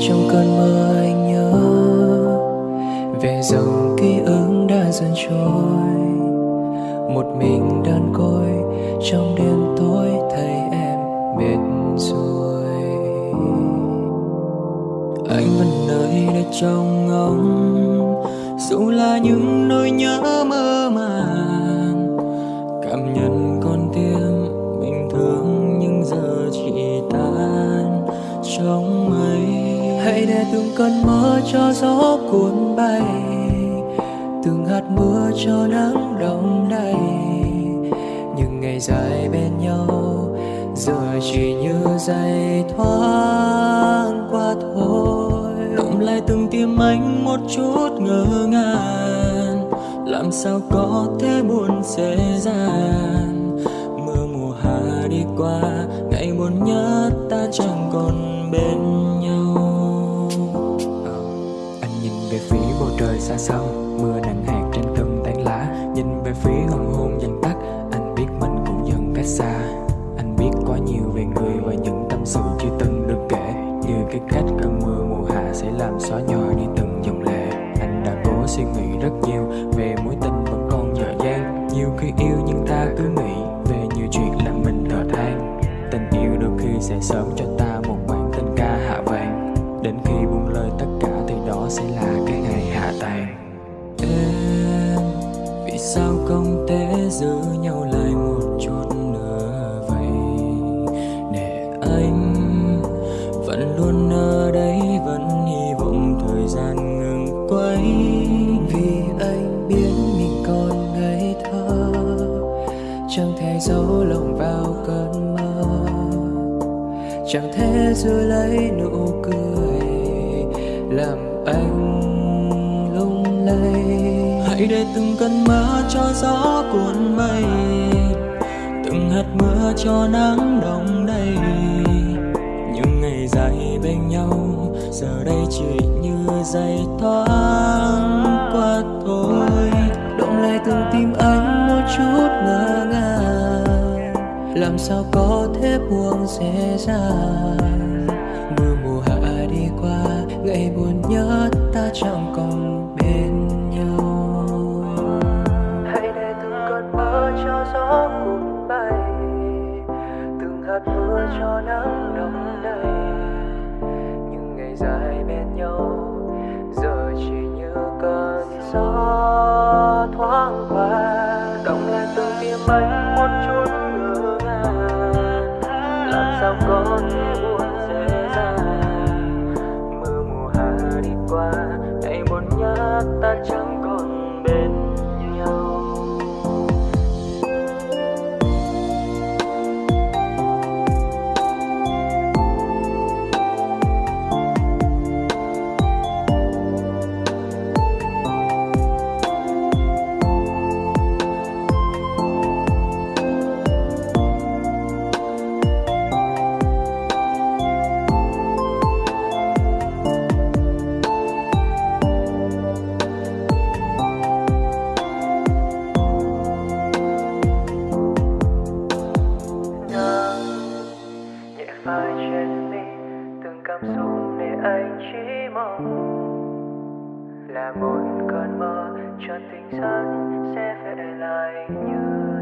trong cơn mơ anh nhớ. Về dòng ký ức đã dần trôi. Một mình đơn côi, trong đêm tối thấy em mệt rồi. Anh vẫn nơi đây trong ngóng, dù là những nỗi nhớ mơ màng. Cảm nhận hãy để từng cơn mưa cho gió cuốn bay, từng hạt mưa cho nắng đông đầy. Những ngày dài bên nhau, giờ chỉ như giây thoáng qua thôi. Động lại từng tim anh một chút ngỡ ngàng, làm sao có thể buồn dễ dàng. Mưa mùa hạ đi qua, ngày buồn nhất ta chẳng còn bên nhau. Trời xa xăm Mưa nặng hạt trên từng tán lá, Nhìn về phía hoàng hôn dần tắt. Anh biết mình cũng dần cách xa. Anh biết quá nhiều về người và những tâm sự chưa từng được kể. Như cái cách cơn mưa mùa hạ sẽ làm xóa nhòa đi từng dòng lệ. Anh đã cố suy nghĩ rất nhiều về mối tình vẫn còn dở dang. Nhiều khi yêu nhưng ta cứ nghĩ về nhiều chuyện làm mình thở than. Tình yêu đôi khi sẽ sớm cho ta một bản tình ca hạ vàng. Đến khi sao không thể giữ nhau lại một chút nữa vậy? Để anh vẫn luôn ở đây, vẫn hy vọng thời gian ngừng quay. Vì anh biết mình còn ngây thơ, chẳng thể giấu lòng vào cơn mơ. Chẳng thể giữ lấy nụ cười làm anh hãy để từng cơn mưa cho gió cuốn bay từng hạt mưa cho nắng đông đầy. Những ngày dài bên nhau, giờ đây chỉ như giây thoáng qua thôi. Động lại từng tim anh một chút ngơ ngàng. Làm sao có thể buông dễ dàng? Mưa mùa hạ đi qua, ngày buồn nhớ ta chẳng còn từng mưa cho nắng đông đầy. Những ngày dài bên nhau, giờ chỉ như cơn gió thoáng qua. Cộng lại từng tim anh một chút ngỡ ngàng. Làm sao có thể buồn dễ dàng? Mưa mùa hạ đi qua hãy buồn nhớ ta chẳng anh chỉ mong là một cơn mơ cho tình dân sẽ về lại như